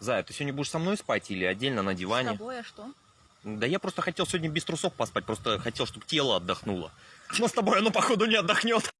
Зая, ты сегодня будешь со мной спать или отдельно на диване? С тобой, а что? Да я просто хотел сегодня без трусов поспать, просто хотел, чтобы тело отдохнуло. Но с тобой оно, походу, не отдохнет.